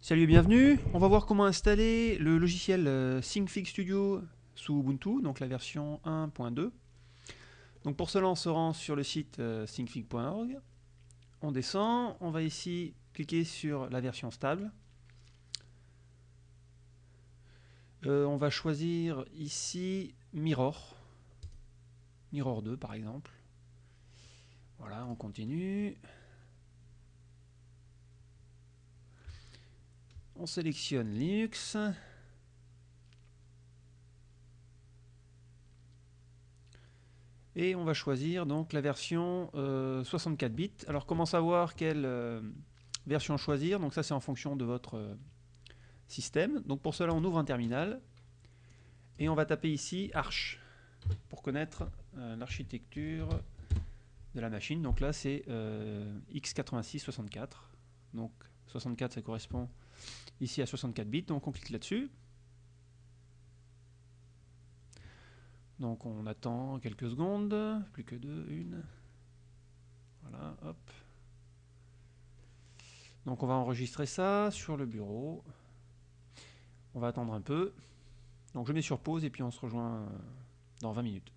Salut et bienvenue. On va voir comment installer le logiciel euh, SyncFig Studio sous Ubuntu, donc la version 1.2. Donc pour cela, on se rend sur le site euh, syncfig.org. On descend, on va ici cliquer sur la version stable. Euh, on va choisir ici Mirror. Mirror 2 par exemple. Voilà, on continue. On sélectionne Linux. Et on va choisir donc la version 64 euh, bits. Alors comment savoir quelle euh, version choisir? Donc ça c'est en fonction de votre euh, système. Donc pour cela on ouvre un terminal et on va taper ici Arch pour connaître l'architecture de la machine. Donc là c'est x86-64. Donc 64 ça correspond ici à 64 bits, donc on clique là-dessus. Donc on attend quelques secondes, plus que deux, une. Voilà, hop. Donc on va enregistrer ça sur le bureau. On va attendre un peu. Donc je mets sur pause et puis on se rejoint euh, dans 20 minutes.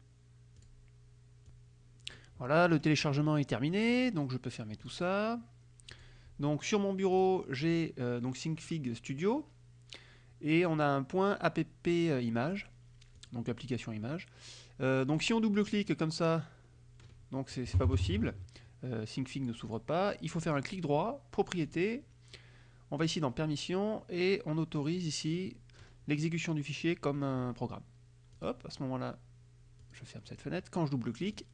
Voilà, le téléchargement est terminé, donc je peux fermer tout ça. Donc sur mon bureau, j'ai euh, donc SyncFig Studio et on a un point app euh, image, donc application image. Euh, donc si on double-clique comme ça, donc c'est pas possible. SyncFig ne s'ouvre pas. Il faut faire un clic droit, propriété. On va ici dans permission et on autorise ici l'exécution du fichier comme un programme. Hop, à ce moment-là, je ferme cette fenêtre. Quand je double-clique,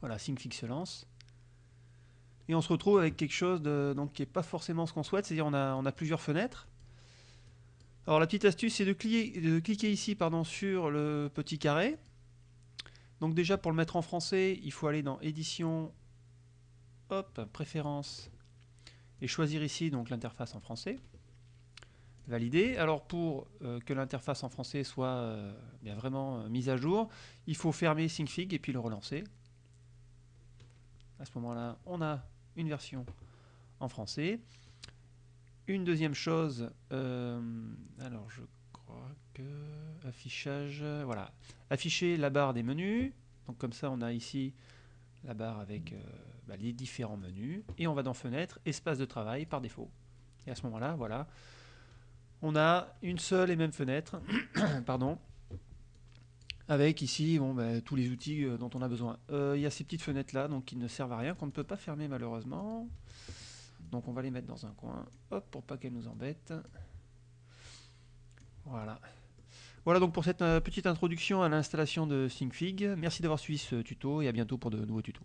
voilà, SyncFig se lance et on se retrouve avec quelque chose donc, qui n'est pas forcément ce qu'on souhaite, c'est-à-dire on a, plusieurs fenêtres. Alors la petite astuce c'est de, cliquer ici pardon, sur le petit carré. Donc déjà pour le mettre en français, il faut aller dans édition, hop, préférences, et choisir ici l'interface en français. Valider. Alors pour euh, que l'interface en français soit euh, bien vraiment euh, mise à jour, il faut fermer SyncFig et puis le relancer. À ce moment-là, on a une version en français. Une deuxième chose, euh, alors je crois que affichage, voilà, afficher la barre des menus. Donc comme ça, on a ici la barre avec euh, bah, les différents menus. Et on va dans Fenêtre, Espace de travail par défaut. Et à ce moment-là, voilà, on a une seule et même fenêtre, pardon, avec ici bon, bah, tous les outils euh, dont on a besoin. Euh, il y a ces petites fenêtres là donc qui ne servent à rien, qu'on ne peut pas fermer malheureusement. Donc on va les mettre dans un coin, hop, pour pas qu'elles nous embêtent. Voilà. Voilà donc pour cette euh, petite introduction à l'installation de SyncFig. Merci d'avoir suivi ce tuto et à bientôt pour de nouveaux tutos.